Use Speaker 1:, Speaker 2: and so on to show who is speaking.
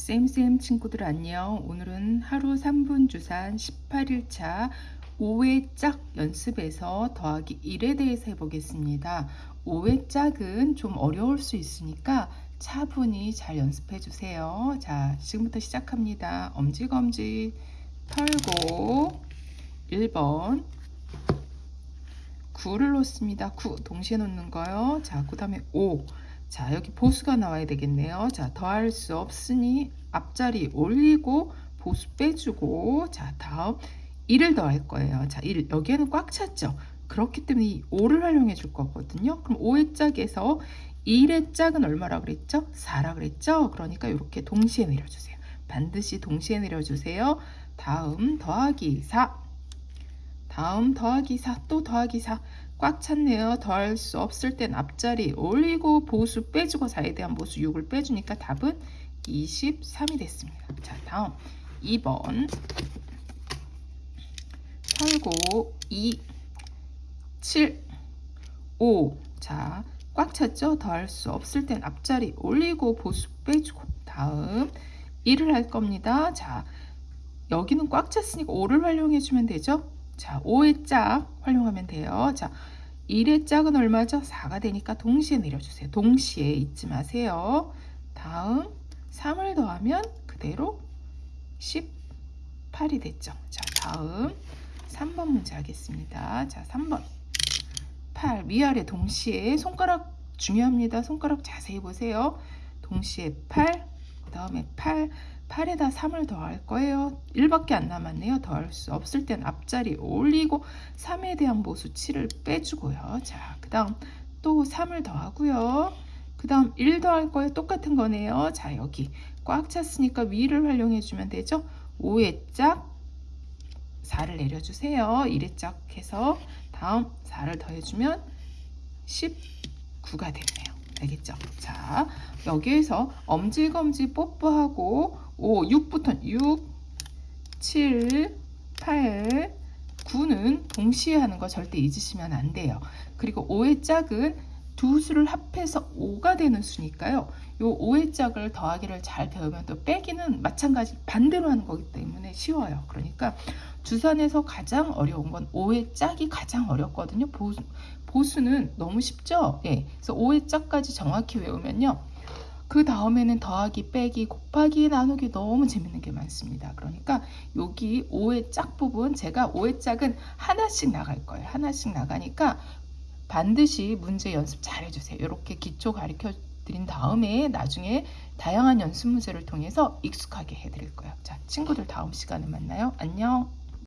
Speaker 1: 쌤쌤 친구들 안녕. 오늘은 하루 3분 주산 18일차 5회 짝 연습에서 더하기 1에 대해서 해보겠습니다. 5회 짝은 좀 어려울 수 있으니까 차분히 잘 연습해 주세요. 자, 지금부터 시작합니다. 엄지검지 털고 1번 9를 놓습니다. 9 동시에 놓는 거요. 자, 그 다음에 5 자, 여기 보수가 나와야 되겠네요. 자, 더할 수 없으니 앞자리 올리고 보수 빼주고 자, 다음 1을 더할 거예요. 자, 1 여기에는 꽉 찼죠. 그렇기 때문에 이 5를 활용해 줄 거거든요. 그럼 5의 짝에서 1의 짝은 얼마라 그랬죠? 4라 그랬죠? 그러니까 이렇게 동시에 내려주세요. 반드시 동시에 내려주세요. 다음 더하기 4 다음 더하기 4 또 더하기 4 꽉 찼네요. 더할 수 없을 땐 앞자리 올리고 보수 빼주고 4에 대한 보수 6을 빼주니까 답은 23이 됐습니다. 자 다음 2번 털고 2 7 5 자, 꽉 찼죠? 더할 수 없을 땐 앞자리 올리고 보수 빼주고 다음 1을 할 겁니다. 자, 여기는 꽉 찼으니까 5를 활용해 주면 되죠? 자, 5의 짝 활용하면 돼요. 자, 1의 짝은 얼마죠? 4가 되니까 동시에 내려주세요. 동시에 잊지 마세요. 다음 3을 더하면 그대로 18이 됐죠. 자, 다음 3번 문제 하겠습니다. 자, 3번 8 위아래 동시에 손가락 중요합니다. 손가락 자세히 보세요. 동시에 8, 그 다음에 8, 8에다 3을 더할 거예요. 1밖에 안 남았네요. 더할 수 없을 땐 앞자리 올리고 3에 대한 보수 7을 빼주고요. 자, 그 다음 또 3을 더하고요. 그 다음 1 더할 거예요. 똑같은 거네요. 자, 여기 꽉 찼으니까 위를 활용해 주면 되죠. 5의 짝 4를 내려주세요. 1의 짝 해서 다음 4를 더해주면 19가 됐네요. 알겠죠? 자, 여기에서 엄지검지 뽀뽀하고 5, 6부터 6, 7, 8, 9는 동시에 하는 거 절대 잊으시면 안 돼요. 그리고 5의 짝은 두 수를 합해서 5가 되는 수니까요. 요 5의 짝을 더하기를 잘 배우면 또 빼기는 마찬가지 반대로 하는 거기 때문에 쉬워요. 그러니까 주산에서 가장 어려운 건 5의 짝이 가장 어렵거든요. 보수, 보수는 너무 쉽죠? 예. 그래서 5의 짝까지 정확히 외우면요. 그 다음에는 더하기, 빼기, 곱하기, 나누기 너무 재밌는 게 많습니다. 그러니까 여기 5의 짝 부분 제가 5의 짝은 하나씩 나갈 거예요. 하나씩 나가니까 반드시 문제 연습 잘 해주세요. 이렇게 기초 가르쳐 드린 다음에 나중에 다양한 연습 문제를 통해서 익숙하게 해드릴 거예요. 자, 친구들 다음 시간에 만나요. 안녕.